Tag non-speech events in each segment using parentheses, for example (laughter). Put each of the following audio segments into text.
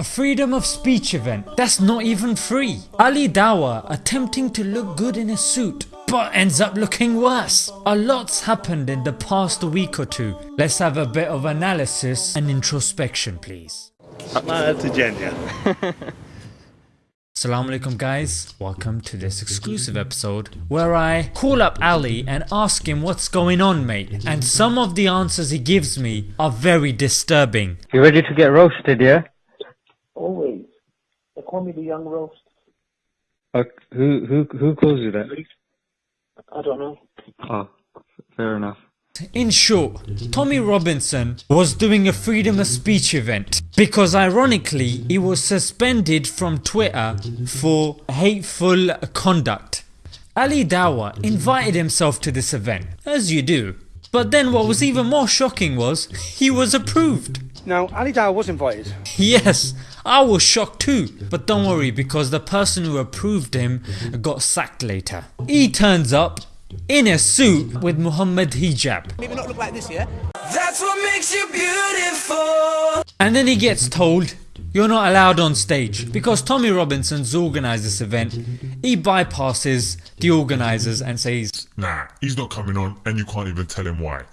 A freedom of speech event that's not even free. Ali Dawah attempting to look good in a suit but ends up looking worse. A lot's happened in the past week or two. Let's have a bit of analysis and introspection please. (laughs) Assalamu alaikum guys, welcome to this exclusive episode where I call up Ali and ask him what's going on mate and some of the answers he gives me are very disturbing. You ready to get roasted, yeah? Always. They call me the young roast. Uh, who who who calls you that? I don't know. Oh, fair enough. In short, Tommy Robinson was doing a freedom of speech event because ironically he was suspended from Twitter for hateful conduct. Ali Dawah invited himself to this event, as you do. But then what was even more shocking was, he was approved. Now, Ali Dawah was invited. Yes, I was shocked too, but don't worry because the person who approved him got sacked later. He turns up in a suit with Muhammad hijab. Maybe not look like this, yeah? That's what makes you beautiful. And then he gets told you're not allowed on stage because Tommy Robinson's organised this event. He bypasses the organisers and says, Nah, he's not coming on, and you can't even tell him why.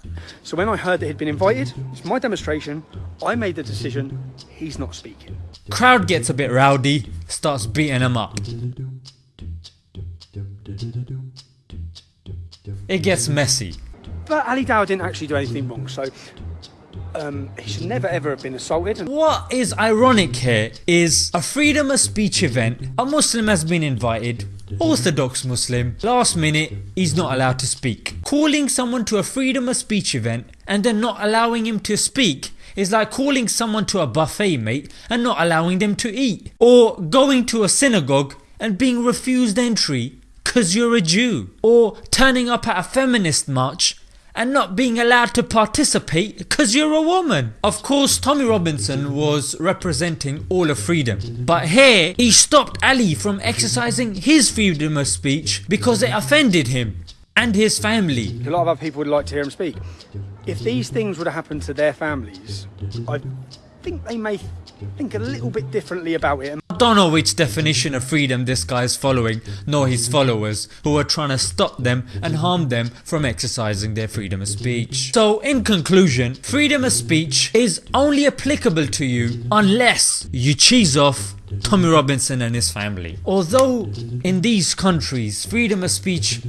So when I heard that he'd been invited, it's my demonstration, I made the decision he's not speaking. Crowd gets a bit rowdy, starts beating him up. It gets messy. But Ali Dawah didn't actually do anything wrong, so um, he should never ever have been assaulted. What is ironic here is a freedom of speech event, a Muslim has been invited, Orthodox Muslim, last minute he's not allowed to speak. Calling someone to a freedom of speech event and then not allowing him to speak is like calling someone to a buffet mate and not allowing them to eat. Or going to a synagogue and being refused entry cause you're a Jew. Or turning up at a feminist march and not being allowed to participate because you're a woman. Of course Tommy Robinson was representing all of freedom but here he stopped Ali from exercising his freedom of speech because it offended him and his family. A lot of other people would like to hear him speak. If these things would have happened to their families, I think they may think a little bit differently about it. I don't know which definition of freedom this guy is following nor his followers who are trying to stop them and harm them from exercising their freedom of speech. So in conclusion, freedom of speech is only applicable to you unless you cheese off Tommy Robinson and his family. Although in these countries freedom of speech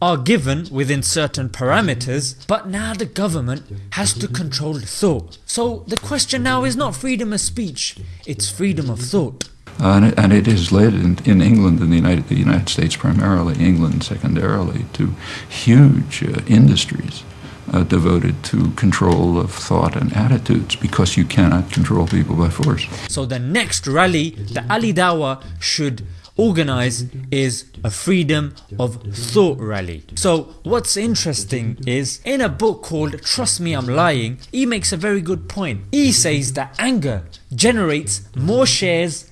are given within certain parameters but now the government has to control thought. So the question now is not freedom of speech, it's freedom of thought. Uh, and, it, and, it is led in, in, England and the United, the United States primarily, England secondarily, to huge uh, industries uh, devoted to control of thought and attitudes because you cannot control people by force. So the next rally the Ali Dawah should organize is a freedom of thought rally. So what's interesting is in a book called Trust Me I'm Lying he makes a very good point. He says that anger generates more shares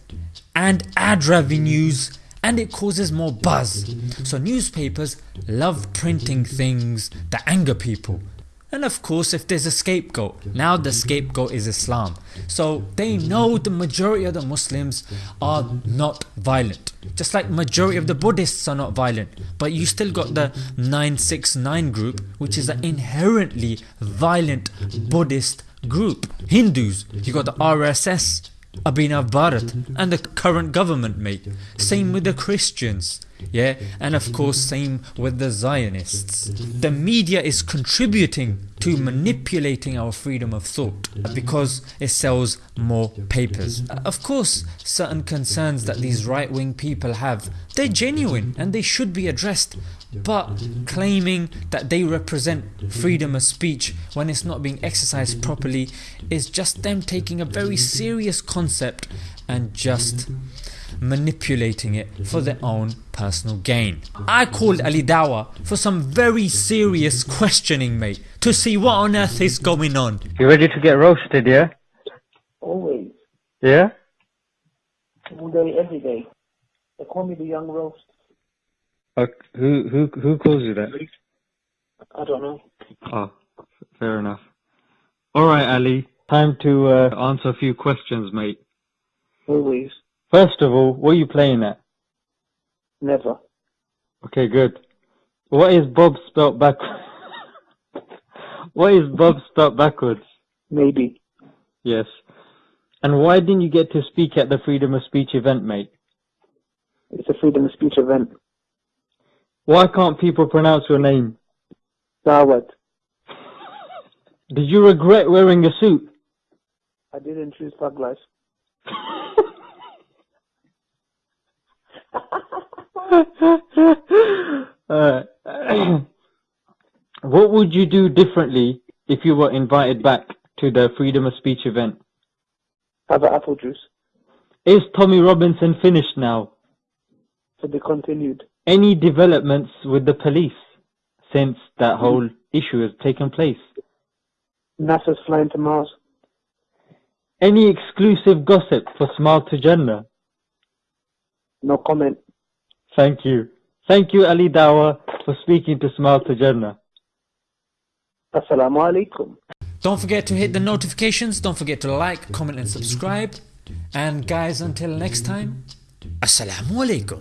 and ad revenues and it causes more buzz. So newspapers love printing things that anger people. And of course if there's a scapegoat, now the scapegoat is Islam. So they know the majority of the Muslims are not violent. Just like majority of the Buddhists are not violent. But you still got the 969 group which is an inherently violent Buddhist group. Hindus, you got the RSS, Abhinav Bharat and the current government mate. Same with the Christians. Yeah, and of course same with the Zionists. The media is contributing to manipulating our freedom of thought because it sells more papers. Of course certain concerns that these right wing people have, they're genuine and they should be addressed but claiming that they represent freedom of speech when it's not being exercised properly is just them taking a very serious concept and just manipulating it for their own personal gain. I called Ali Dawah for some very serious questioning mate to see what on earth is going on. You ready to get roasted, yeah? Always. Yeah? All day, every day. They call me the young roast. Uh, who who who calls you that? I don't know. Oh, fair enough. All right, Ali. Time to uh, answer a few questions, mate. Always. First of all, what are you playing at? Never. Okay, good. What is Bob spelt back? (laughs) what is Bob spelt backwards? Maybe. Yes. And why didn't you get to speak at the freedom of speech event, mate? It's a freedom of speech event. Why can't people pronounce your name? Dawat. (laughs) Did you regret wearing a suit? I didn't choose Thug (laughs) Life. (laughs) uh, (clears throat) what would you do differently if you were invited back to the freedom of speech event? Have an apple juice. Is Tommy Robinson finished now? To be continued. Any developments with the police since that whole issue has taken place? NASA's flying to Mars. Any exclusive gossip for Smile to Jannah? No comment. Thank you. Thank you, Ali Dawah, for speaking to Smile to Jannah. Assalamu alaikum. Don't forget to hit the notifications, don't forget to like, comment and subscribe. And guys, until next time, Assalamu alaikum.